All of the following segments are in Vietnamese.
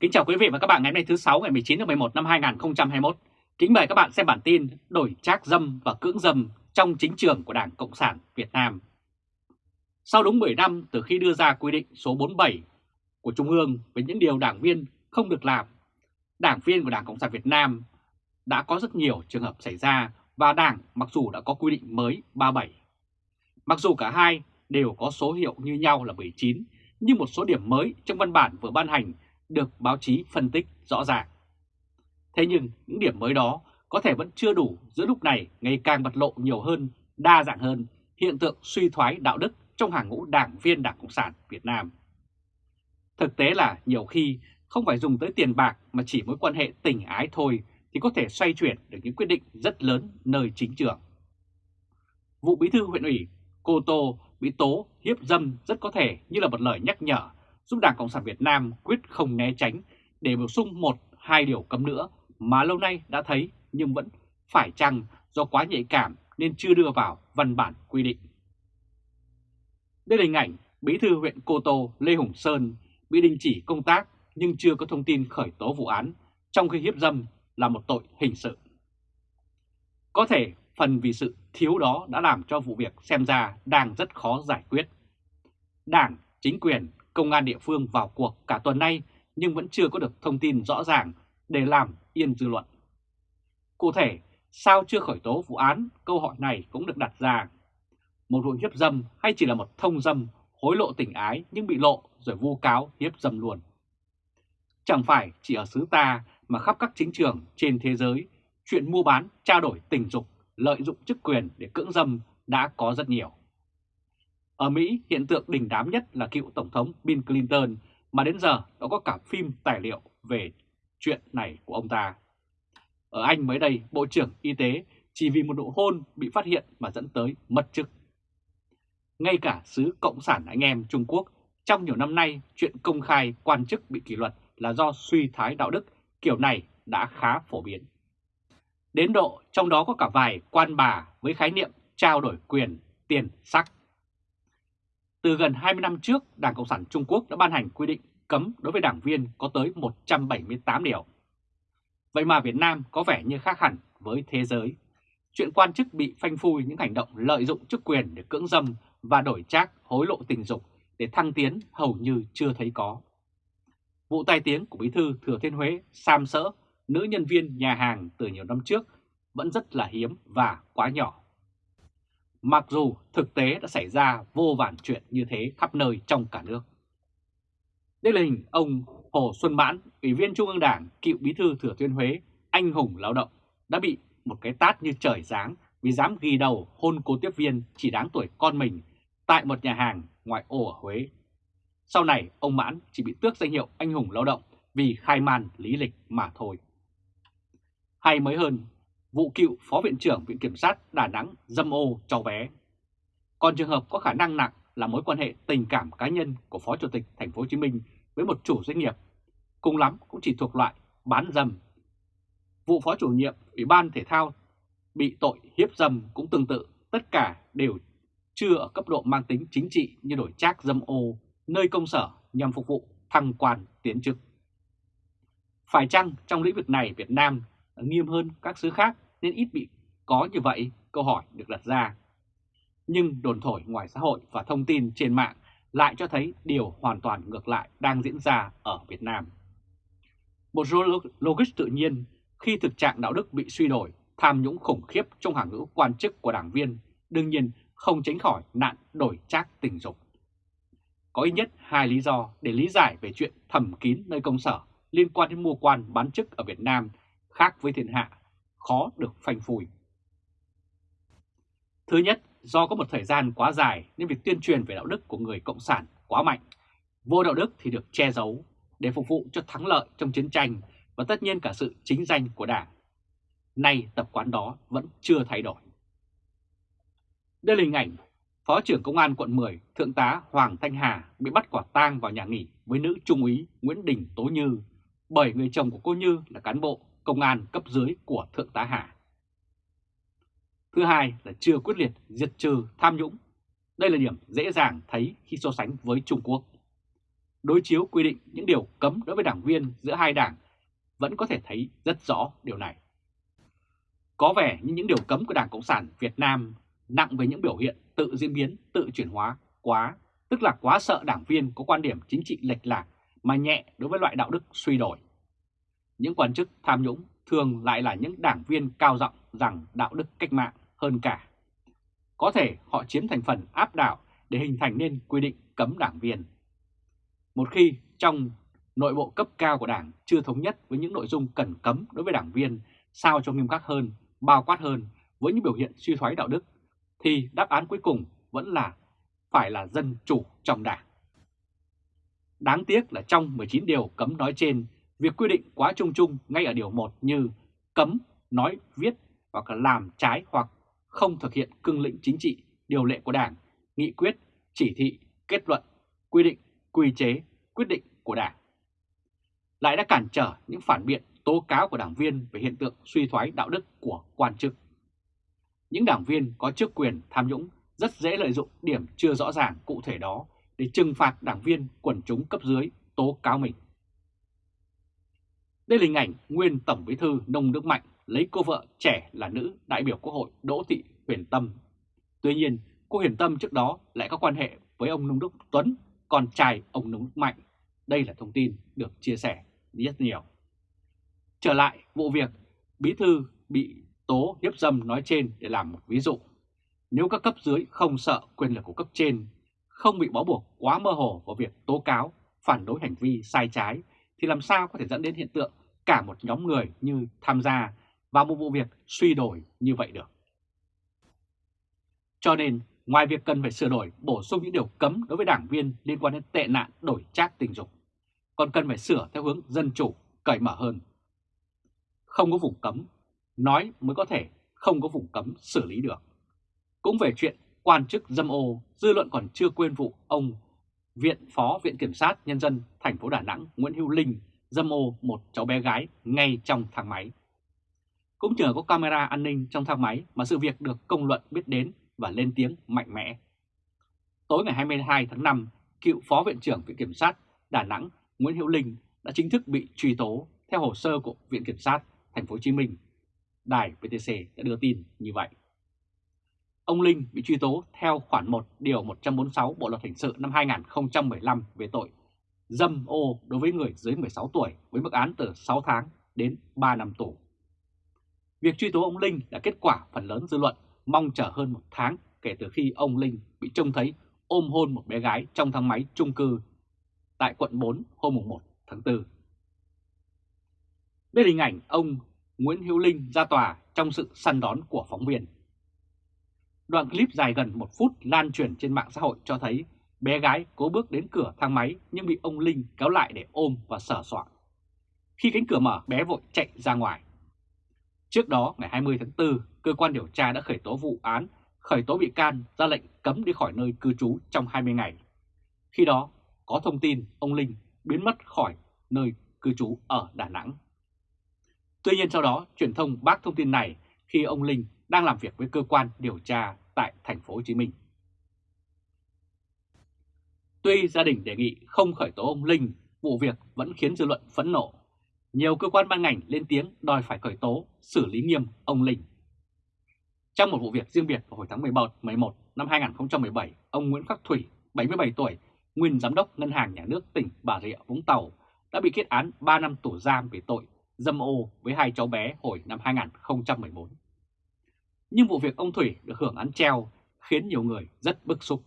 Kính chào quý vị và các bạn ngày hôm nay thứ 6 ngày 19 tháng 11 năm 2021. Kính mời các bạn xem bản tin đổi trác dâm và cưỡng dâm trong chính trường của Đảng Cộng sản Việt Nam. Sau đúng 10 năm từ khi đưa ra quy định số 47 của Trung ương về những điều đảng viên không được làm, đảng viên của Đảng Cộng sản Việt Nam đã có rất nhiều trường hợp xảy ra và Đảng mặc dù đã có quy định mới 37. Mặc dù cả hai đều có số hiệu như nhau là 19, nhưng một số điểm mới trong văn bản vừa ban hành được báo chí phân tích rõ ràng. Thế nhưng những điểm mới đó có thể vẫn chưa đủ giữa lúc này ngày càng bật lộ nhiều hơn, đa dạng hơn hiện tượng suy thoái đạo đức trong hàng ngũ đảng viên Đảng Cộng sản Việt Nam. Thực tế là nhiều khi không phải dùng tới tiền bạc mà chỉ mối quan hệ tình ái thôi thì có thể xoay chuyển được những quyết định rất lớn nơi chính trường. Vụ bí thư huyện ủy Cô Tô bị tố hiếp dâm rất có thể như là một lời nhắc nhở giúp Đảng Cộng sản Việt Nam quyết không né tránh để bổ sung một, hai điều cấm nữa mà lâu nay đã thấy nhưng vẫn phải chăng do quá nhạy cảm nên chưa đưa vào văn bản quy định. Đây là hình ảnh Bí thư huyện Cô Tô Lê Hùng Sơn bị đình chỉ công tác nhưng chưa có thông tin khởi tố vụ án trong khi hiếp dâm là một tội hình sự. Có thể phần vì sự thiếu đó đã làm cho vụ việc xem ra đang rất khó giải quyết. Đảng, chính quyền công an địa phương vào cuộc cả tuần nay nhưng vẫn chưa có được thông tin rõ ràng để làm yên dư luận. Cụ thể, sao chưa khởi tố vụ án, câu hỏi này cũng được đặt ra. Một vụ hiếp dâm hay chỉ là một thông dâm, hối lộ tình ái nhưng bị lộ rồi vu cáo hiếp dâm luôn. Chẳng phải chỉ ở xứ ta mà khắp các chính trường trên thế giới, chuyện mua bán, trao đổi tình dục, lợi dụng chức quyền để cưỡng dâm đã có rất nhiều. Ở Mỹ, hiện tượng đỉnh đám nhất là cựu Tổng thống Bill Clinton mà đến giờ đã có cả phim tài liệu về chuyện này của ông ta. Ở Anh mới đây, Bộ trưởng Y tế chỉ vì một nụ hôn bị phát hiện mà dẫn tới mất chức. Ngay cả xứ Cộng sản anh em Trung Quốc, trong nhiều năm nay chuyện công khai quan chức bị kỷ luật là do suy thái đạo đức kiểu này đã khá phổ biến. Đến độ trong đó có cả vài quan bà với khái niệm trao đổi quyền, tiền, sắc. Từ gần 20 năm trước, Đảng Cộng sản Trung Quốc đã ban hành quy định cấm đối với đảng viên có tới 178 điều. Vậy mà Việt Nam có vẻ như khác hẳn với thế giới. Chuyện quan chức bị phanh phui những hành động lợi dụng chức quyền để cưỡng dâm và đổi trác hối lộ tình dục để thăng tiến hầu như chưa thấy có. Vụ tai tiếng của Bí thư Thừa Thiên Huế Sam Sỡ, nữ nhân viên nhà hàng từ nhiều năm trước vẫn rất là hiếm và quá nhỏ. Mặc dù thực tế đã xảy ra vô vàn chuyện như thế khắp nơi trong cả nước. Đây là hình ông Hồ Xuân Mãn, Ủy viên Trung ương Đảng, cựu bí thư Thừa Thiên Huế, anh hùng lao động, đã bị một cái tát như trời giáng vì dám ghi đầu hôn cô tiếp viên chỉ đáng tuổi con mình tại một nhà hàng ngoại ô ở Huế. Sau này, ông Mãn chỉ bị tước danh hiệu anh hùng lao động vì khai man lý lịch mà thôi. Hay mới hơn, vụ cựu Phó Viện trưởng Viện Kiểm sát Đà Nẵng dâm ô cháu bé. Còn trường hợp có khả năng nặng là mối quan hệ tình cảm cá nhân của Phó Chủ tịch Thành phố Hồ Chí Minh với một chủ doanh nghiệp, cùng lắm cũng chỉ thuộc loại bán dâm. Vụ Phó chủ nhiệm Ủy ban Thể thao bị tội hiếp dâm cũng tương tự, tất cả đều chưa ở cấp độ mang tính chính trị như đổi trác dâm ô nơi công sở nhằm phục vụ thăng quan tiến chức. Phải chăng trong lĩnh vực này Việt Nam Ờ, nghiêm hơn các xứ khác nên ít bị có như vậy? Câu hỏi được đặt ra. Nhưng đồn thổi ngoài xã hội và thông tin trên mạng lại cho thấy điều hoàn toàn ngược lại đang diễn ra ở Việt Nam. Một logic tự nhiên khi thực trạng đạo đức bị suy đổi, tham nhũng khủng khiếp trong hàng ngũ quan chức của đảng viên, đương nhiên không tránh khỏi nạn đổi trác tình dục. Có ít nhất hai lý do để lý giải về chuyện thầm kín nơi công sở liên quan đến mua quan bán chức ở Việt Nam khác với thiên hạ, khó được phanh phui. Thứ nhất, do có một thời gian quá dài nên việc tuyên truyền về đạo đức của người Cộng sản quá mạnh. Vô đạo đức thì được che giấu để phục vụ cho thắng lợi trong chiến tranh và tất nhiên cả sự chính danh của Đảng. Nay tập quán đó vẫn chưa thay đổi. Đây là hình ảnh Phó trưởng Công an quận 10 Thượng tá Hoàng Thanh Hà bị bắt quả tang vào nhà nghỉ với nữ trung úy Nguyễn Đình Tố Như bởi người chồng của cô Như là cán bộ công an cấp dưới của Thượng tá Hà. Thứ hai là chưa quyết liệt diệt trừ tham nhũng. Đây là điểm dễ dàng thấy khi so sánh với Trung Quốc. đối chiếu quy định những điều cấm đối với đảng viên giữa hai đảng vẫn có thể thấy rất rõ điều này. Có vẻ như những điều cấm của Đảng Cộng sản Việt Nam nặng về những biểu hiện tự diễn biến, tự chuyển hóa quá, tức là quá sợ đảng viên có quan điểm chính trị lệch lạc mà nhẹ đối với loại đạo đức suy đổi. Những quan chức tham nhũng thường lại là những đảng viên cao giọng rằng đạo đức cách mạng hơn cả. Có thể họ chiếm thành phần áp đảo để hình thành nên quy định cấm đảng viên. Một khi trong nội bộ cấp cao của đảng chưa thống nhất với những nội dung cần cấm đối với đảng viên sao cho nghiêm khắc hơn, bao quát hơn với những biểu hiện suy thoái đạo đức, thì đáp án cuối cùng vẫn là phải là dân chủ trong đảng. Đáng tiếc là trong 19 điều cấm nói trên, việc quy định quá chung chung ngay ở điều 1 như cấm, nói, viết hoặc là làm trái hoặc không thực hiện cương lĩnh chính trị, điều lệ của Đảng, nghị quyết, chỉ thị, kết luận, quy định, quy chế, quyết định của Đảng. Lại đã cản trở những phản biện tố cáo của đảng viên về hiện tượng suy thoái đạo đức của quan chức. Những đảng viên có chức quyền tham nhũng rất dễ lợi dụng điểm chưa rõ ràng cụ thể đó để trừng phạt đảng viên quần chúng cấp dưới tố cáo mình. Đây là hình ảnh nguyên Tổng Bí thư Nông Đức Mạnh lấy cô vợ trẻ là nữ đại biểu Quốc hội Đỗ Thị Huyền Tâm. Tuy nhiên, cô Huyền Tâm trước đó lại có quan hệ với ông Nông Đức Tuấn, con trai ông Nông Đức Mạnh. Đây là thông tin được chia sẻ rất nhiều. Trở lại vụ việc Bí Thư bị tố hiếp dâm nói trên để làm một ví dụ. Nếu các cấp dưới không sợ quyền lực của cấp trên, không bị bó buộc quá mơ hồ vào việc tố cáo, phản đối hành vi sai trái, thì làm sao có thể dẫn đến hiện tượng cả một nhóm người như tham gia vào một vụ việc suy đổi như vậy được. Cho nên, ngoài việc cần phải sửa đổi, bổ sung những điều cấm đối với đảng viên liên quan đến tệ nạn đổi trác tình dục, còn cần phải sửa theo hướng dân chủ, cởi mở hơn. Không có vùng cấm, nói mới có thể không có vùng cấm xử lý được. Cũng về chuyện quan chức dâm ô, dư luận còn chưa quên vụ ông Viện Phó Viện Kiểm sát Nhân dân thành phố Đà Nẵng Nguyễn Hữu Linh dâm ô một cháu bé gái ngay trong thang máy. Cũng nhờ có camera an ninh trong thang máy mà sự việc được công luận biết đến và lên tiếng mạnh mẽ. Tối ngày 22 tháng 5, cựu Phó Viện trưởng Viện Kiểm sát Đà Nẵng Nguyễn Hữu Linh đã chính thức bị truy tố theo hồ sơ của Viện Kiểm sát Thành phố Hồ Chí Minh. Đài VTC đã đưa tin như vậy. Ông Linh bị truy tố theo khoản 1 điều 146 Bộ luật hình sự năm 2015 về tội dâm ô đối với người dưới 16 tuổi với mức án từ 6 tháng đến 3 năm tù. Việc truy tố ông Linh đã kết quả phần lớn dư luận mong chờ hơn một tháng kể từ khi ông Linh bị trông thấy ôm hôn một bé gái trong thang máy chung cư tại quận 4 hôm 1 tháng 4. Đây là hình ảnh ông Nguyễn Hữu Linh ra tòa trong sự săn đón của phóng viên. Đoạn clip dài gần một phút lan truyền trên mạng xã hội cho thấy bé gái cố bước đến cửa thang máy nhưng bị ông Linh kéo lại để ôm và sờ soạn. Khi cánh cửa mở, bé vội chạy ra ngoài. Trước đó, ngày 20 tháng 4, cơ quan điều tra đã khởi tố vụ án, khởi tố bị can ra lệnh cấm đi khỏi nơi cư trú trong 20 ngày. Khi đó, có thông tin ông Linh biến mất khỏi nơi cư trú ở Đà Nẵng. Tuy nhiên sau đó, truyền thông bác thông tin này khi ông Linh đang làm việc với cơ quan điều tra tại thành phố Hồ Chí Minh. Tuy gia đình đề nghị không khởi tố ông Linh, vụ việc vẫn khiến dư luận phẫn nộ. Nhiều cơ quan ban ngành lên tiếng đòi phải khởi tố, xử lý nghiêm ông Linh. Trong một vụ việc riêng biệt vào hồi tháng 11, 11 năm 2017, ông Nguyễn Khắc Thủy, 77 tuổi, nguyên giám đốc Ngân hàng Nhà nước tỉnh Bà Rịa Vũng Tàu, đã bị kết án 3 năm tù giam về tội dâm ô với hai cháu bé hồi năm 2014. Nhưng vụ việc ông Thủy được hưởng án treo khiến nhiều người rất bức xúc.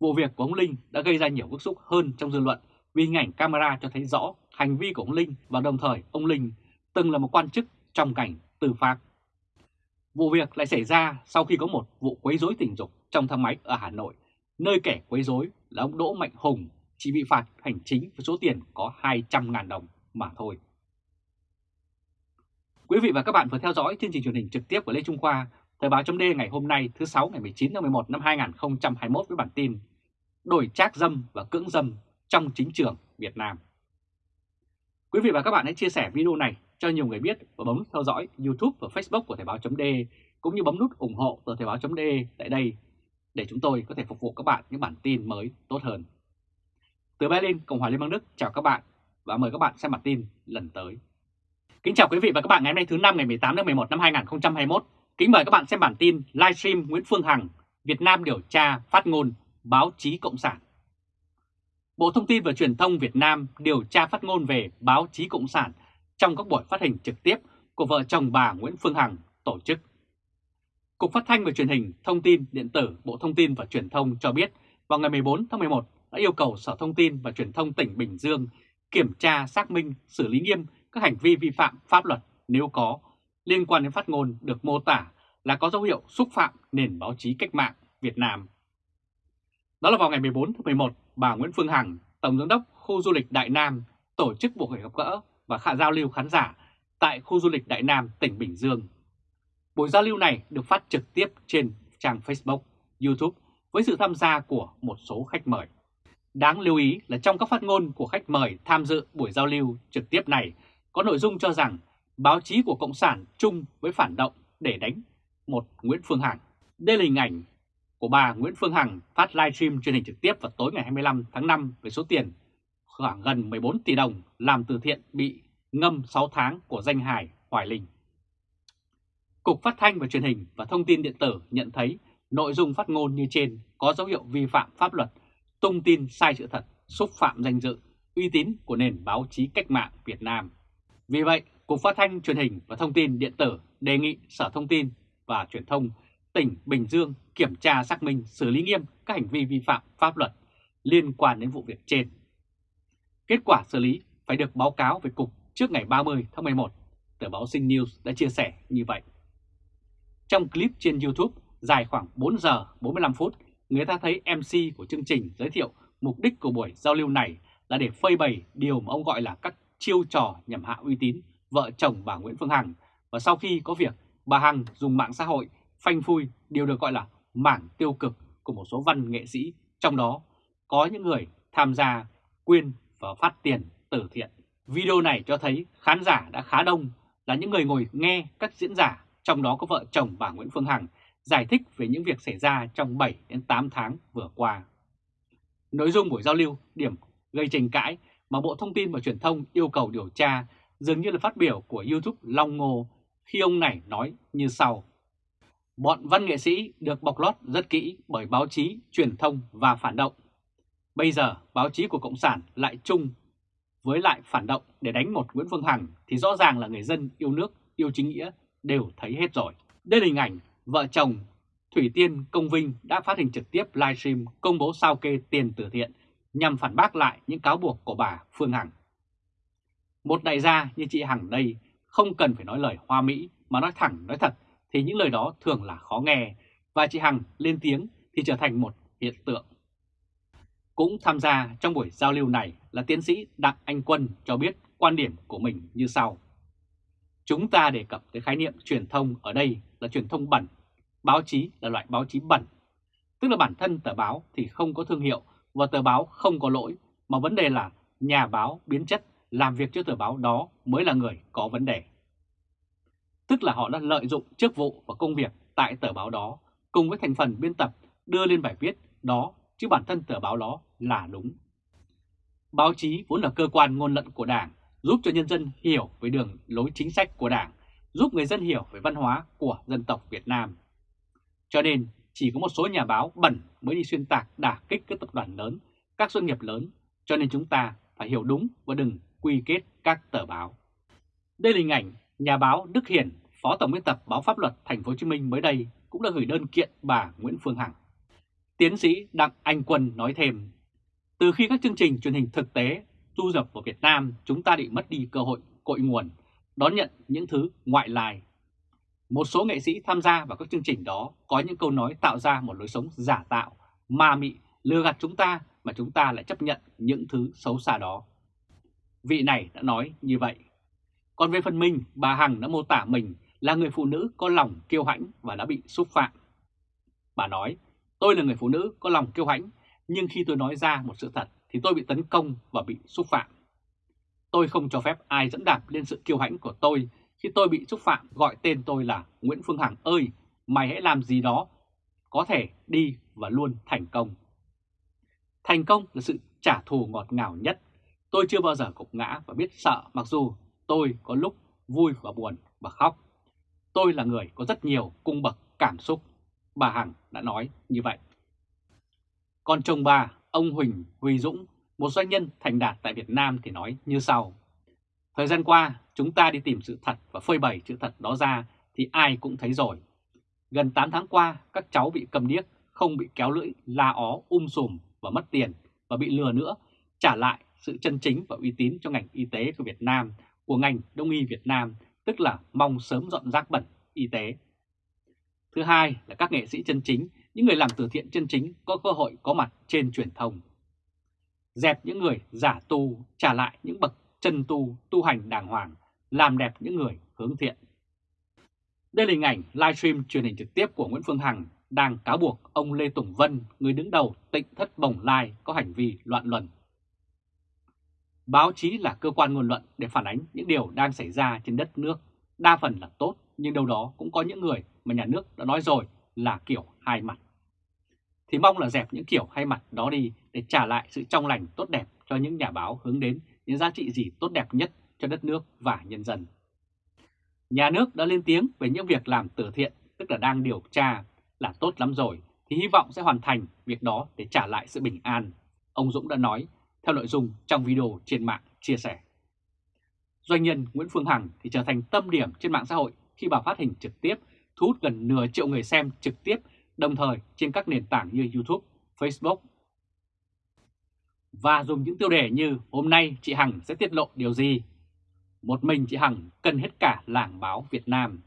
Vụ việc của ông Linh đã gây ra nhiều bức xúc hơn trong dư luận vì hình ảnh camera cho thấy rõ hành vi của ông Linh và đồng thời ông Linh từng là một quan chức trong ngành tư pháp. Vụ việc lại xảy ra sau khi có một vụ quấy rối tình dục trong thang máy ở Hà Nội, nơi kẻ quấy rối là ông Đỗ Mạnh Hùng chỉ bị phạt hành chính với số tiền có 200.000 đồng mà thôi. Quý vị và các bạn vừa theo dõi chương trình truyền hình trực tiếp của Lê Trung Khoa, Thời báo chấm ngày hôm nay thứ 6 ngày 19 tháng 11 năm 2021 với bản tin Đổi trác dâm và cưỡng dâm trong chính trường Việt Nam. Quý vị và các bạn hãy chia sẻ video này cho nhiều người biết và bấm theo dõi YouTube và Facebook của Thời báo chấm cũng như bấm nút ủng hộ tờ Thời báo chấm tại đây để chúng tôi có thể phục vụ các bạn những bản tin mới tốt hơn. Từ Berlin, Cộng hòa Liên bang Đức chào các bạn và mời các bạn xem bản tin lần tới. Kính chào quý vị và các bạn ngày hôm nay thứ năm ngày 18 tháng 11 năm 2021. Kính mời các bạn xem bản tin livestream Nguyễn Phương Hằng, Việt Nam điều tra phát ngôn báo chí Cộng sản. Bộ Thông tin và Truyền thông Việt Nam điều tra phát ngôn về báo chí Cộng sản trong các buổi phát hình trực tiếp của vợ chồng bà Nguyễn Phương Hằng tổ chức. Cục Phát thanh và Truyền hình Thông tin Điện tử Bộ Thông tin và Truyền thông cho biết vào ngày 14 tháng 11 đã yêu cầu Sở Thông tin và Truyền thông tỉnh Bình Dương kiểm tra xác minh xử lý nghiêm các hành vi vi phạm pháp luật nếu có liên quan đến phát ngôn được mô tả là có dấu hiệu xúc phạm nền báo chí cách mạng Việt Nam. Đó là vào ngày 14 tháng 11, bà Nguyễn Phương Hằng, Tổng giám đốc khu du lịch Đại Nam tổ chức buổi gặp gỡ và khả giao lưu khán giả tại khu du lịch Đại Nam, tỉnh Bình Dương. Buổi giao lưu này được phát trực tiếp trên trang Facebook, YouTube với sự tham gia của một số khách mời. Đáng lưu ý là trong các phát ngôn của khách mời tham dự buổi giao lưu trực tiếp này có nội dung cho rằng báo chí của Cộng sản chung với phản động để đánh một Nguyễn Phương Hằng. Đây là hình ảnh của bà Nguyễn Phương Hằng phát livestream truyền hình trực tiếp vào tối ngày 25 tháng 5 với số tiền khoảng gần 14 tỷ đồng làm từ thiện bị ngâm 6 tháng của danh hài Hoài Linh. Cục Phát thanh và Truyền hình và Thông tin Điện tử nhận thấy nội dung phát ngôn như trên có dấu hiệu vi phạm pháp luật, tung tin sai sự thật, xúc phạm danh dự, uy tín của nền báo chí cách mạng Việt Nam. Vì vậy, Cục Phát thanh Truyền hình và Thông tin Điện tử đề nghị Sở Thông tin và Truyền thông tỉnh Bình Dương kiểm tra xác minh xử lý nghiêm các hành vi vi phạm pháp luật liên quan đến vụ việc trên. Kết quả xử lý phải được báo cáo về Cục trước ngày 30 tháng 11, tờ báo Sinh News đã chia sẻ như vậy. Trong clip trên YouTube dài khoảng 4 giờ 45 phút, người ta thấy MC của chương trình giới thiệu mục đích của buổi giao lưu này là để phơi bày điều mà ông gọi là các chiêu trò nhằm hạ uy tín vợ chồng bà Nguyễn Phương Hằng và sau khi có việc bà Hằng dùng mạng xã hội phanh phui điều được gọi là mảng tiêu cực của một số văn nghệ sĩ, trong đó có những người tham gia quyên và phát tiền từ thiện. Video này cho thấy khán giả đã khá đông là những người ngồi nghe các diễn giả, trong đó có vợ chồng bà Nguyễn Phương Hằng, giải thích về những việc xảy ra trong 7 đến 8 tháng vừa qua. Nội dung buổi giao lưu điểm gây tranh cãi mà Bộ Thông tin và Truyền thông yêu cầu điều tra dường như là phát biểu của YouTube Long Ngô khi ông này nói như sau. Bọn văn nghệ sĩ được bọc lót rất kỹ bởi báo chí, truyền thông và phản động. Bây giờ báo chí của Cộng sản lại chung với lại phản động để đánh một Nguyễn Phương Hằng thì rõ ràng là người dân yêu nước, yêu chính nghĩa đều thấy hết rồi. Đây là hình ảnh vợ chồng Thủy Tiên Công Vinh đã phát hình trực tiếp livestream công bố sao kê tiền từ thiện nhằm phản bác lại những cáo buộc của bà Phương Hằng. Một đại gia như chị Hằng đây không cần phải nói lời hoa mỹ mà nói thẳng nói thật thì những lời đó thường là khó nghe và chị Hằng lên tiếng thì trở thành một hiện tượng. Cũng tham gia trong buổi giao lưu này là tiến sĩ Đặng Anh Quân cho biết quan điểm của mình như sau. Chúng ta đề cập tới khái niệm truyền thông ở đây là truyền thông bẩn, báo chí là loại báo chí bẩn. Tức là bản thân tờ báo thì không có thương hiệu và tờ báo không có lỗi, mà vấn đề là nhà báo biến chất làm việc cho tờ báo đó mới là người có vấn đề. Tức là họ đã lợi dụng chức vụ và công việc tại tờ báo đó cùng với thành phần biên tập đưa lên bài viết đó chứ bản thân tờ báo đó là đúng. Báo chí vốn là cơ quan ngôn luận của Đảng, giúp cho nhân dân hiểu về đường lối chính sách của Đảng, giúp người dân hiểu về văn hóa của dân tộc Việt Nam. Cho nên chỉ có một số nhà báo bẩn mới đi xuyên tạc đả kích các tập đoàn lớn, các doanh nghiệp lớn, cho nên chúng ta phải hiểu đúng và đừng quy kết các tờ báo. Đây là hình ảnh nhà báo Đức Hiển, Phó Tổng biên tập báo Pháp luật Thành phố Hồ Chí Minh mới đây cũng đã gửi đơn kiện bà Nguyễn Phương Hằng. Tiến sĩ Đặng Anh Quân nói thêm, từ khi các chương trình truyền hình thực tế du nhập vào Việt Nam, chúng ta bị mất đi cơ hội cội nguồn, đón nhận những thứ ngoại lai. Một số nghệ sĩ tham gia vào các chương trình đó có những câu nói tạo ra một lối sống giả tạo, ma mị, lừa gạt chúng ta mà chúng ta lại chấp nhận những thứ xấu xa đó. Vị này đã nói như vậy. Còn về phần mình, bà Hằng đã mô tả mình là người phụ nữ có lòng kiêu hãnh và đã bị xúc phạm. Bà nói, tôi là người phụ nữ có lòng kiêu hãnh, nhưng khi tôi nói ra một sự thật thì tôi bị tấn công và bị xúc phạm. Tôi không cho phép ai dẫn đạp lên sự kiêu hãnh của tôi khi tôi bị xúc phạm gọi tên tôi là Nguyễn Phương Hằng ơi, mày hãy làm gì đó có thể đi và luôn thành công. Thành công là sự trả thù ngọt ngào nhất. Tôi chưa bao giờ cục ngã và biết sợ mặc dù tôi có lúc vui và buồn và khóc. Tôi là người có rất nhiều cung bậc cảm xúc. Bà Hằng đã nói như vậy. Còn chồng bà, ông Huỳnh Huy Dũng, một doanh nhân thành đạt tại Việt Nam thì nói như sau. Thời gian qua, chúng ta đi tìm sự thật và phơi bày sự thật đó ra thì ai cũng thấy rồi. Gần 8 tháng qua, các cháu bị cầm điếc, không bị kéo lưỡi, la ó, um sùm và mất tiền và bị lừa nữa, trả lại sự chân chính và uy tín cho ngành y tế của Việt Nam, của ngành đông y Việt Nam, tức là mong sớm dọn rác bẩn y tế. Thứ hai là các nghệ sĩ chân chính, những người làm từ thiện chân chính có cơ hội có mặt trên truyền thông. Dẹp những người giả tu, trả lại những bậc chân tu, tu hành đàng hoàng, làm đẹp những người hướng thiện. Đây là hình ảnh livestream truyền hình trực tiếp của Nguyễn Phương Hằng đang cáo buộc ông Lê Tùng Vân, người đứng đầu tịnh thất bồng lai có hành vi loạn luân. Báo chí là cơ quan ngôn luận để phản ánh những điều đang xảy ra trên đất nước, đa phần là tốt, nhưng đâu đó cũng có những người mà nhà nước đã nói rồi là kiểu hai mặt. Thì mong là dẹp những kiểu hai mặt đó đi để trả lại sự trong lành tốt đẹp cho những nhà báo hướng đến những giá trị gì tốt đẹp nhất cho đất nước và nhân dân. Nhà nước đã lên tiếng về những việc làm từ thiện, tức là đang điều tra là tốt lắm rồi, thì hy vọng sẽ hoàn thành việc đó để trả lại sự bình an. Ông Dũng đã nói theo nội dung trong video trên mạng chia sẻ. Doanh nhân Nguyễn Phương Hằng thì trở thành tâm điểm trên mạng xã hội khi bà phát hình trực tiếp, thu hút gần nửa triệu người xem trực tiếp, đồng thời trên các nền tảng như YouTube, Facebook. Và dùng những tiêu đề như hôm nay chị Hằng sẽ tiết lộ điều gì? Một mình chị Hằng cần hết cả làng báo Việt Nam.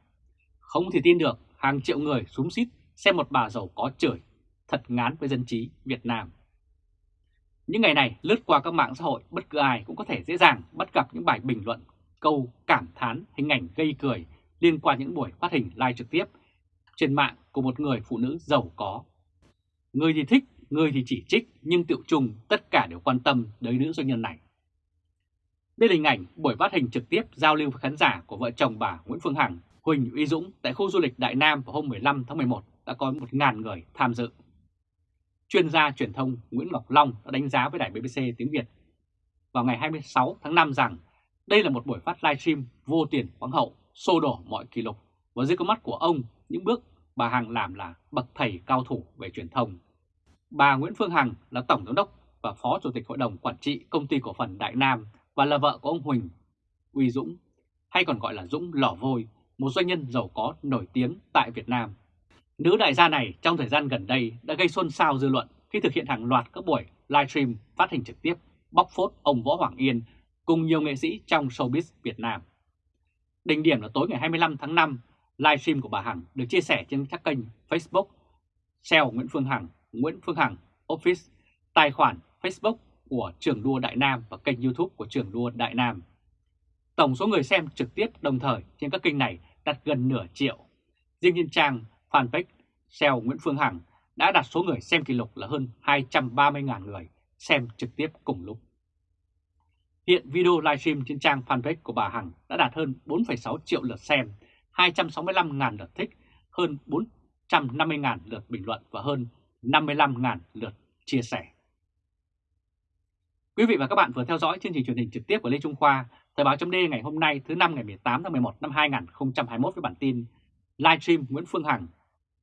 Không thể tin được hàng triệu người súng xít xem một bà giàu có chửi, thật ngán với dân trí Việt Nam. Những ngày này lướt qua các mạng xã hội bất cứ ai cũng có thể dễ dàng bắt gặp những bài bình luận, câu cảm thán, hình ảnh gây cười liên quan những buổi phát hình live trực tiếp trên mạng của một người phụ nữ giàu có. Người thì thích, người thì chỉ trích nhưng tiệu chung tất cả đều quan tâm đến nữ doanh nhân này. Đây là hình ảnh buổi phát hình trực tiếp giao lưu với khán giả của vợ chồng bà Nguyễn Phương Hằng, Huỳnh Uy Dũng tại khu du lịch Đại Nam vào hôm 15 tháng 11 đã có 1.000 người tham dự. Chuyên gia truyền thông Nguyễn Ngọc Long đã đánh giá với đài BBC tiếng Việt vào ngày 26 tháng 5 rằng đây là một buổi phát livestream vô tiền khoáng hậu, xô đổ mọi kỷ lục và dưới con mắt của ông những bước bà Hằng làm là bậc thầy cao thủ về truyền thông. Bà Nguyễn Phương Hằng là Tổng Giám đốc và Phó Chủ tịch Hội đồng Quản trị Công ty Cổ phần Đại Nam và là vợ của ông Huỳnh Uy Dũng, hay còn gọi là Dũng Lỏ Vôi, một doanh nhân giàu có nổi tiếng tại Việt Nam. Nữ đại gia này trong thời gian gần đây đã gây xôn xao dư luận khi thực hiện hàng loạt các buổi livestream phát hình trực tiếp bóc phốt ông Võ Hoàng Yên cùng nhiều nghệ sĩ trong showbiz Việt Nam. Đỉnh điểm là tối ngày 25 tháng 5, livestream của bà Hằng được chia sẻ trên các kênh Facebook, SEO Nguyễn Phương Hằng, Nguyễn Phương Hằng Office, tài khoản Facebook của trường đua Đại Nam và kênh YouTube của trường đua Đại Nam. Tổng số người xem trực tiếp đồng thời trên các kênh này đạt gần nửa triệu. Riêng trên trang fanpage SEO Nguyễn Phương Hằng đã đạt số người xem kỷ lục là hơn 230.000 người xem trực tiếp cùng lúc. Hiện video livestream trên trang fanpage của bà Hằng đã đạt hơn 4,6 triệu lượt xem, 265.000 lượt thích, hơn 450.000 lượt bình luận và hơn 55.000 lượt chia sẻ. Quý vị và các bạn vừa theo dõi chương trình truyền hình trực tiếp của Lê Trung Khoa, Thời báo chấm ngày hôm nay thứ năm ngày 18 tháng 11 năm 2021 với bản tin Livestream Nguyễn Phương Hằng,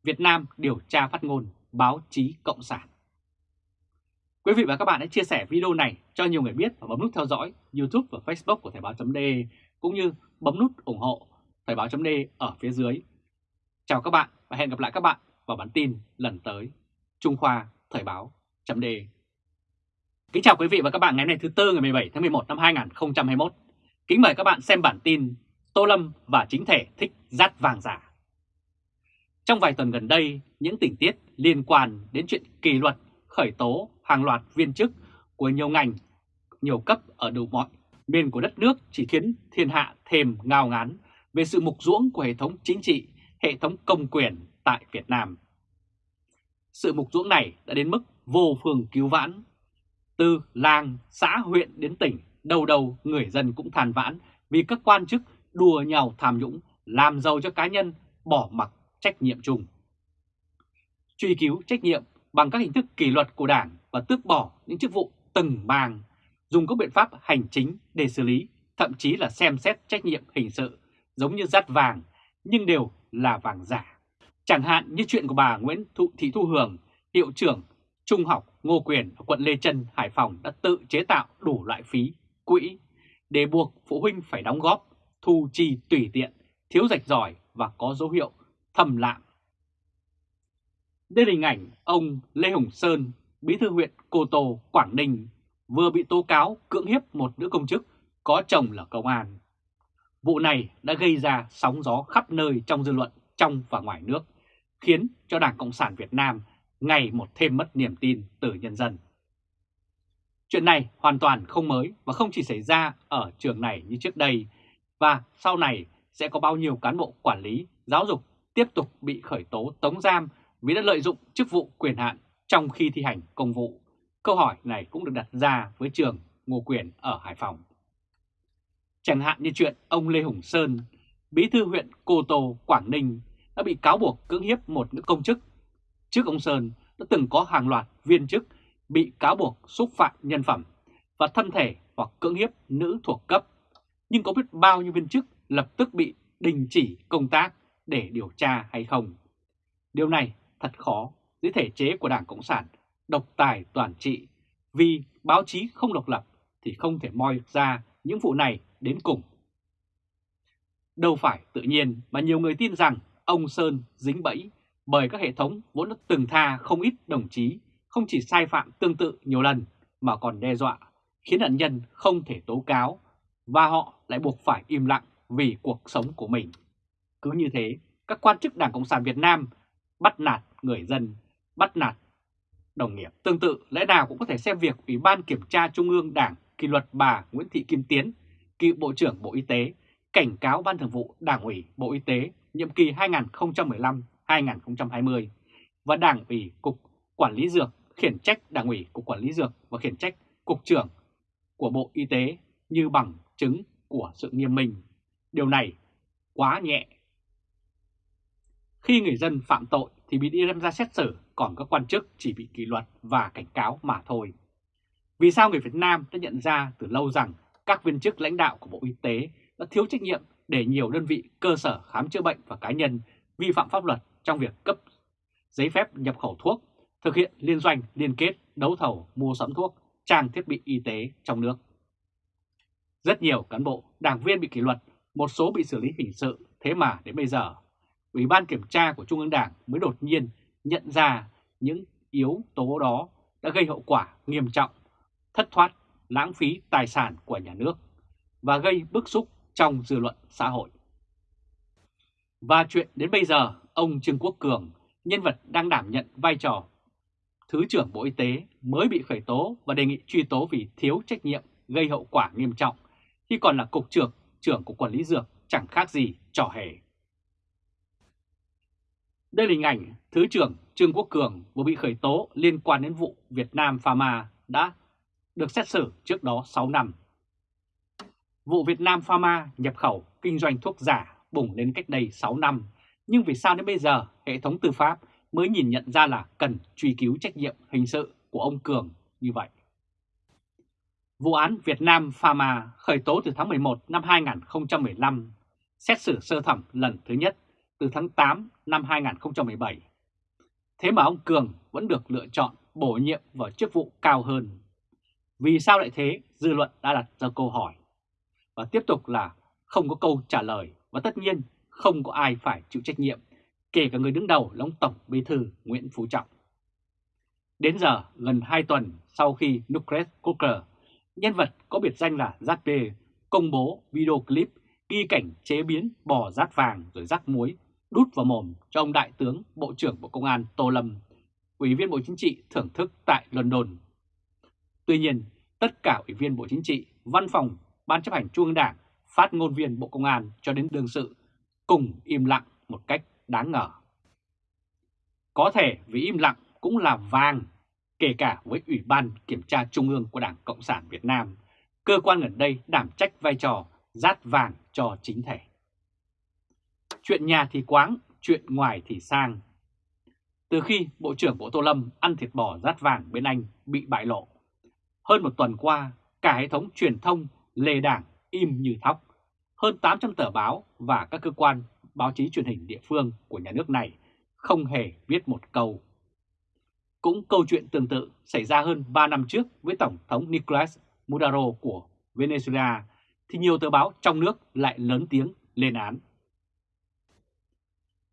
Việt Nam điều tra phát ngôn báo chí Cộng sản. Quý vị và các bạn hãy chia sẻ video này cho nhiều người biết và bấm nút theo dõi YouTube và Facebook của Thời Báo D cũng như bấm nút ủng hộ Thời Báo D ở phía dưới. Chào các bạn và hẹn gặp lại các bạn vào bản tin lần tới. Trung Khoa Thời Báo chấm đề. Kính chào quý vị và các bạn ngày hôm nay thứ Tư ngày 17 tháng 11 năm 2021. Kính mời các bạn xem bản tin Tô Lâm và chính thể thích rát vàng giả. Trong vài tuần gần đây, những tình tiết liên quan đến chuyện kỷ luật, khởi tố hàng loạt viên chức của nhiều ngành, nhiều cấp ở đủ mọi miền của đất nước chỉ khiến thiên hạ thêm ngao ngán về sự mục ruỗng của hệ thống chính trị, hệ thống công quyền tại Việt Nam. Sự mục ruỗng này đã đến mức vô phương cứu vãn. Từ làng, xã, huyện đến tỉnh, đầu đầu người dân cũng than vãn vì các quan chức đùa nhau tham nhũng, làm giàu cho cá nhân, bỏ mặc trách nhiệm chung. Truy cứu trách nhiệm bằng các hình thức kỷ luật của Đảng và tước bỏ những chức vụ từng bang, dùng các biện pháp hành chính để xử lý, thậm chí là xem xét trách nhiệm hình sự, giống như dắt vàng, nhưng đều là vàng giả. Chẳng hạn như chuyện của bà Nguyễn Thụ Thị Thu Hường, hiệu trưởng Trung học Ngô Quyền ở quận Lê Trân, Hải Phòng đã tự chế tạo đủ loại phí, quỹ để buộc phụ huynh phải đóng góp, thu chi tùy tiện, thiếu rạch ròi và có dấu hiệu thầm lạm. Đây là hình ảnh ông Lê Hồng Sơn, bí thư huyện Cô Tô, Quảng Ninh, vừa bị tố cáo cưỡng hiếp một nữ công chức có chồng là công an. Vụ này đã gây ra sóng gió khắp nơi trong dư luận trong và ngoài nước, khiến cho Đảng Cộng sản Việt Nam ngày một thêm mất niềm tin từ nhân dân. Chuyện này hoàn toàn không mới và không chỉ xảy ra ở trường này như trước đây, và sau này sẽ có bao nhiêu cán bộ quản lý, giáo dục tiếp tục bị khởi tố tống giam vì đã lợi dụng chức vụ quyền hạn trong khi thi hành công vụ. Câu hỏi này cũng được đặt ra với trường Ngô Quyền ở Hải Phòng. Chẳng hạn như chuyện ông Lê Hùng Sơn, bí thư huyện Cô Tô, Quảng Ninh đã bị cáo buộc cưỡng hiếp một nữ công chức. Trước ông Sơn, đã từng có hàng loạt viên chức bị cáo buộc xúc phạm nhân phẩm và thân thể hoặc cưỡng hiếp nữ thuộc cấp. Nhưng có biết bao nhiêu viên chức lập tức bị đình chỉ công tác để điều tra hay không? Điều này thật khó dưới thể chế của Đảng Cộng sản, độc tài toàn trị vì báo chí không độc lập thì không thể moi ra những vụ này đến cùng. Đâu phải tự nhiên mà nhiều người tin rằng ông Sơn dính bẫy bởi các hệ thống vốn đã từng tha không ít đồng chí không chỉ sai phạm tương tự nhiều lần mà còn đe dọa, khiến nạn nhân không thể tố cáo và họ lại buộc phải im lặng vì cuộc sống của mình. Cứ như thế, các quan chức Đảng Cộng sản Việt Nam bắt nạt người dân, bắt nạt đồng nghiệp. Tương tự, lẽ nào cũng có thể xem việc Ủy ban Kiểm tra Trung ương Đảng kỷ luật bà Nguyễn Thị Kim Tiến, cựu Bộ trưởng Bộ Y tế, cảnh cáo Ban Thường vụ Đảng ủy Bộ Y tế nhiệm kỳ 2015-2020 và Đảng ủy Cục Quản lý Dược khiển trách Đảng ủy Cục Quản lý Dược và khiển trách Cục trưởng của Bộ Y tế như bằng chứng của sự nghiêm minh. Điều này quá nhẹ. Khi người dân phạm tội thì bị đi đem ra xét xử, còn các quan chức chỉ bị kỷ luật và cảnh cáo mà thôi. Vì sao người Việt Nam đã nhận ra từ lâu rằng các viên chức lãnh đạo của Bộ Y tế đã thiếu trách nhiệm để nhiều đơn vị cơ sở khám chữa bệnh và cá nhân vi phạm pháp luật trong việc cấp giấy phép nhập khẩu thuốc, thực hiện liên doanh, liên kết, đấu thầu, mua sắm thuốc, trang thiết bị y tế trong nước. Rất nhiều cán bộ, đảng viên bị kỷ luật, một số bị xử lý hình sự, thế mà đến bây giờ, Ủy ban Kiểm tra của Trung ương Đảng mới đột nhiên nhận ra những yếu tố đó đã gây hậu quả nghiêm trọng, thất thoát, lãng phí tài sản của nhà nước và gây bức xúc trong dư luận xã hội. Và chuyện đến bây giờ, ông Trương Quốc Cường, nhân vật đang đảm nhận vai trò Thứ trưởng Bộ Y tế mới bị khởi tố và đề nghị truy tố vì thiếu trách nhiệm gây hậu quả nghiêm trọng khi còn là Cục trưởng, trưởng của Quản lý Dược chẳng khác gì trò hề. Đây là hình ảnh Thứ trưởng Trương Quốc Cường vừa bị khởi tố liên quan đến vụ Việt Nam Pharma đã được xét xử trước đó 6 năm. Vụ Việt Nam Pharma nhập khẩu kinh doanh thuốc giả bùng lên cách đây 6 năm, nhưng vì sao đến bây giờ hệ thống tư pháp mới nhìn nhận ra là cần truy cứu trách nhiệm hình sự của ông Cường như vậy? Vụ án Việt Nam Pharma khởi tố từ tháng 11 năm 2015, xét xử sơ thẩm lần thứ nhất từ tháng 8 năm 2017. Thế mà ông Cường vẫn được lựa chọn bổ nhiệm vào chức vụ cao hơn. Vì sao lại thế? Dư luận đã đặt ra câu hỏi. Và tiếp tục là không có câu trả lời và tất nhiên không có ai phải chịu trách nhiệm, kể cả người đứng đầu là ông Tổng Bí thư Nguyễn Phú Trọng. Đến giờ, gần 2 tuần sau khi Nucleus Cooker nhân vật có biệt danh là Giác b công bố video clip ghi cảnh chế biến bò rát vàng rồi rắc muối đút vào mồm cho ông Đại tướng Bộ trưởng Bộ Công an Tô Lâm, Ủy viên Bộ Chính trị thưởng thức tại London. Tuy nhiên, tất cả Ủy viên Bộ Chính trị, Văn phòng, Ban chấp hành Trung ương Đảng, phát ngôn viên Bộ Công an cho đến đương sự cùng im lặng một cách đáng ngờ. Có thể vì im lặng cũng là vàng kể cả với Ủy ban Kiểm tra Trung ương của Đảng Cộng sản Việt Nam, cơ quan gần đây đảm trách vai trò rát vàng cho chính thể. Chuyện nhà thì quáng, chuyện ngoài thì sang. Từ khi Bộ trưởng Bộ Tô Lâm ăn thịt bò rát vàng bên Anh bị bại lộ, Hơn một tuần qua, cả hệ thống truyền thông lề đảng im như thóc. Hơn 800 tờ báo và các cơ quan báo chí truyền hình địa phương của nhà nước này không hề viết một câu. Cũng câu chuyện tương tự xảy ra hơn 3 năm trước với Tổng thống Nicolas Maduro của Venezuela, thì nhiều tờ báo trong nước lại lớn tiếng lên án.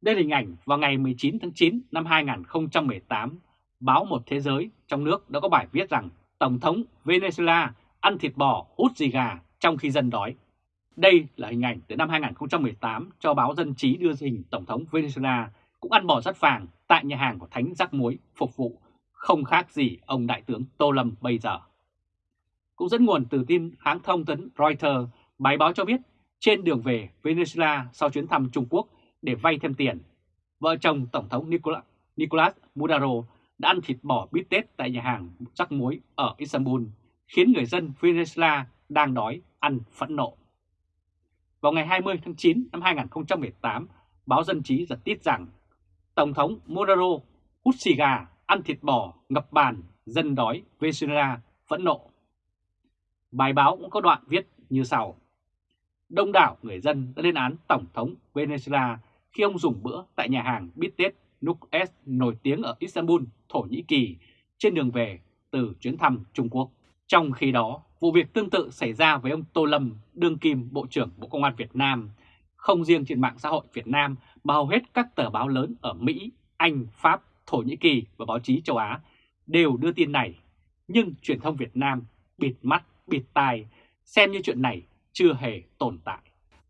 Đây là hình ảnh vào ngày 19 tháng 9 năm 2018, báo Một Thế Giới trong nước đã có bài viết rằng Tổng thống Venezuela ăn thịt bò hút gì gà trong khi dân đói. Đây là hình ảnh từ năm 2018 cho báo Dân Trí đưa hình Tổng thống Venezuela cũng ăn bò rất vàng tại nhà hàng của Thánh Giác Muối phục vụ, không khác gì ông Đại tướng Tô Lâm bây giờ. Cũng dẫn nguồn từ tin hãng thông tấn Reuters, bài báo cho biết trên đường về Venezuela sau chuyến thăm Trung Quốc để vay thêm tiền, vợ chồng Tổng thống Nicolas, Nicolas Maduro đã ăn thịt bò bít tết tại nhà hàng Giác Muối ở Istanbul, khiến người dân Venezuela đang đói ăn phẫn nộ. Vào ngày 20 tháng 9 năm 2018, báo Dân Trí giật tít rằng Tổng thống Maduro hút xì gà, ăn thịt bò, ngập bàn, dân đói, Venezuela phẫn nộ. Bài báo cũng có đoạn viết như sau. Đông đảo người dân đã lên án Tổng thống Venezuela khi ông dùng bữa tại nhà hàng bít tết Nukes nổi tiếng ở Istanbul, Thổ Nhĩ Kỳ trên đường về từ chuyến thăm Trung Quốc. Trong khi đó, vụ việc tương tự xảy ra với ông Tô Lâm, đương kim Bộ trưởng Bộ Công an Việt Nam. Không riêng trên mạng xã hội Việt Nam mà hầu hết các tờ báo lớn ở Mỹ, Anh, Pháp, Thổ Nhĩ Kỳ và báo chí châu Á đều đưa tin này. Nhưng truyền thông Việt Nam bịt mắt, bịt tai, xem như chuyện này chưa hề tồn tại.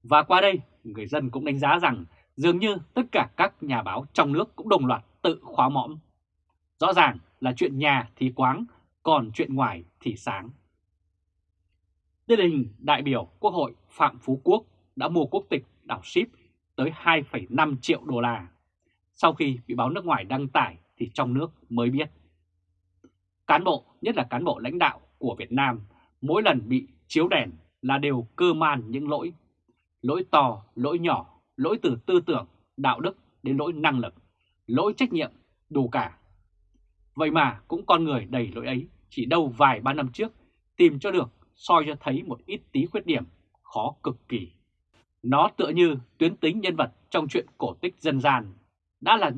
Và qua đây, người dân cũng đánh giá rằng dường như tất cả các nhà báo trong nước cũng đồng loạt tự khóa mõm. Rõ ràng là chuyện nhà thì quáng, còn chuyện ngoài thì sáng. Đây là hình đại biểu Quốc hội Phạm Phú Quốc đã mua quốc tịch đảo ship tới 2,5 triệu đô la. Sau khi bị báo nước ngoài đăng tải thì trong nước mới biết. Cán bộ, nhất là cán bộ lãnh đạo của Việt Nam, mỗi lần bị chiếu đèn là đều cơ man những lỗi. Lỗi to, lỗi nhỏ, lỗi từ tư tưởng, đạo đức đến lỗi năng lực, lỗi trách nhiệm, đủ cả. Vậy mà cũng con người đầy lỗi ấy, chỉ đâu vài ba năm trước, tìm cho được, soi cho thấy một ít tí khuyết điểm, khó cực kỳ. Nó tựa như tuyến tính nhân vật trong chuyện cổ tích dân gian, đã là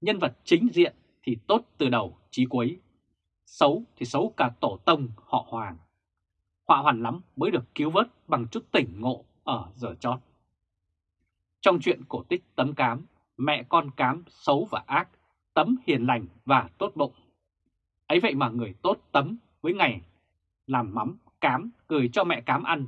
nhân vật chính diện thì tốt từ đầu chí cuối, xấu thì xấu cả tổ tông họ Hoàng. Họa hoàn lắm mới được cứu vớt bằng chút tỉnh ngộ ở giờ chót. Trong chuyện cổ tích tấm cám, mẹ con cám xấu và ác, tấm hiền lành và tốt bụng. Ấy vậy mà người tốt tấm với ngày làm mắm cám gửi cho mẹ cám ăn.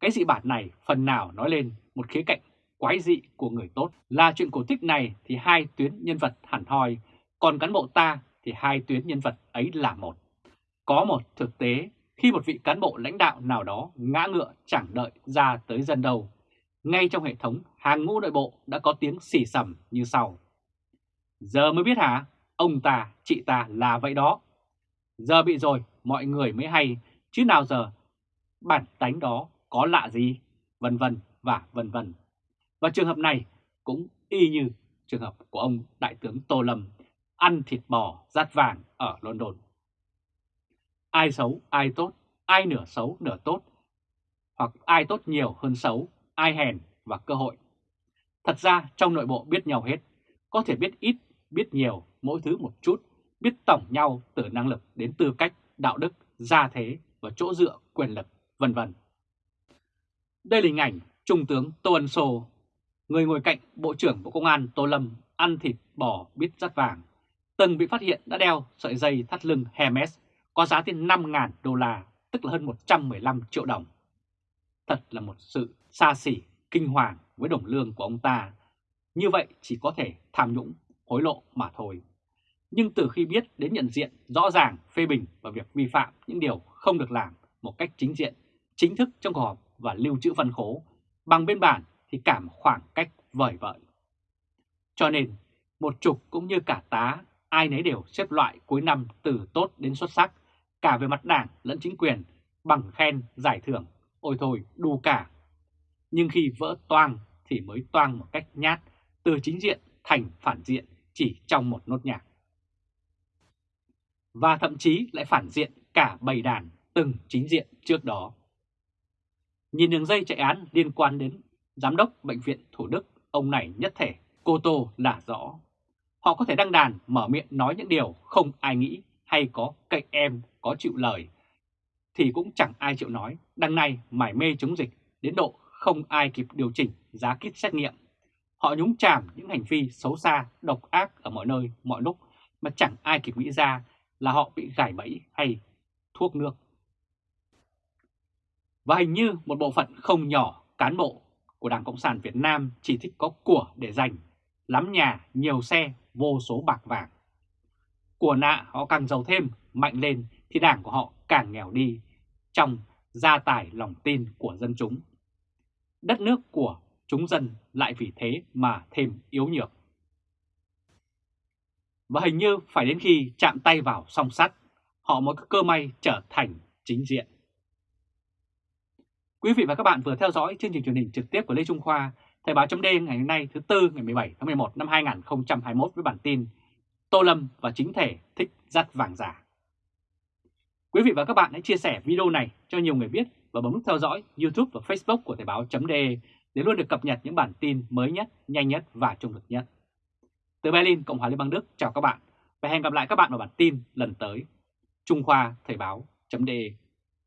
Cái dị bản này phần nào nói lên một khía cạnh quái dị của người tốt là chuyện cổ tích này thì hai tuyến nhân vật hẳn hoi, còn cán bộ ta thì hai tuyến nhân vật ấy là một. Có một thực tế khi một vị cán bộ lãnh đạo nào đó ngã ngựa chẳng đợi ra tới dân đầu, ngay trong hệ thống hàng ngũ nội bộ đã có tiếng xỉ sầm như sau. Giờ mới biết hả? Ông ta, chị ta là vậy đó. Giờ bị rồi, mọi người mới hay, chứ nào giờ bản tánh đó có lạ gì, vân vân và vân vân. Và trường hợp này cũng y như trường hợp của ông Đại tướng Tô Lâm ăn thịt bò rát vàng ở London. Ai xấu, ai tốt, ai nửa xấu, nửa tốt, hoặc ai tốt nhiều hơn xấu, ai hèn và cơ hội. Thật ra trong nội bộ biết nhau hết, có thể biết ít, biết nhiều, mỗi thứ một chút, biết tổng nhau từ năng lực đến tư cách, đạo đức, gia thế và chỗ dựa quyền lực, vân vân. Đây là hình ảnh Trung tướng Tô Ân Sô, người ngồi cạnh Bộ trưởng Bộ Công an Tô Lâm ăn thịt bò biết rắt vàng, từng bị phát hiện đã đeo sợi dây thắt lưng Hermes có giá tiền 5.000 đô la, tức là hơn 115 triệu đồng. Thật là một sự xa xỉ, kinh hoàng với đồng lương của ông ta. Như vậy chỉ có thể tham nhũng, hối lộ mà thôi. Nhưng từ khi biết đến nhận diện rõ ràng phê bình và việc vi phạm những điều không được làm một cách chính diện, chính thức trong cuộc họp và lưu trữ văn khố, bằng biên bản thì cảm khoảng cách vời vợi. Cho nên, một trục cũng như cả tá, ai nấy đều xếp loại cuối năm từ tốt đến xuất sắc, cả về mặt đảng lẫn chính quyền, bằng khen, giải thưởng, ôi thôi đủ cả. Nhưng khi vỡ toang thì mới toang một cách nhát, từ chính diện thành phản diện chỉ trong một nốt nhạc. Và thậm chí lại phản diện cả bầy đàn từng chính diện trước đó. Nhìn đường dây chạy án liên quan đến Giám đốc Bệnh viện Thủ Đức, ông này nhất thể, cô Tô là rõ. Họ có thể đăng đàn mở miệng nói những điều không ai nghĩ hay có cậy em có chịu lời thì cũng chẳng ai chịu nói. Đằng này mải mê chống dịch đến độ không ai kịp điều chỉnh giá kit xét nghiệm. Họ nhúng chàm những hành vi xấu xa, độc ác ở mọi nơi, mọi lúc mà chẳng ai kịp nghĩ ra là họ bị gài bẫy hay thuốc nước. Và hình như một bộ phận không nhỏ cán bộ của Đảng Cộng sản Việt Nam chỉ thích có của để dành, lắm nhà, nhiều xe, vô số bạc vàng. Của nạ họ càng giàu thêm, mạnh lên thì đảng của họ càng nghèo đi trong gia tài lòng tin của dân chúng. Đất nước của chúng dân lại vì thế mà thêm yếu nhược. Và hình như phải đến khi chạm tay vào song sắt, họ mới có cơ may trở thành chính diện. Quý vị và các bạn vừa theo dõi chương trình truyền hình trực tiếp của Lê Trung Khoa, Thời báo chấm ngày hôm nay thứ Tư ngày 17 tháng 11 năm 2021 với bản tin Tô Lâm và chính thể thích dắt vàng giả. Quý vị và các bạn hãy chia sẻ video này cho nhiều người biết và bấm nút theo dõi YouTube và Facebook của Thời báo chấm để luôn được cập nhật những bản tin mới nhất, nhanh nhất và trung thực nhất. Từ Berlin, Cộng hòa Liên bang Đức, chào các bạn và hẹn gặp lại các bạn vào bản tin lần tới. Trung Khoa Thời báo.de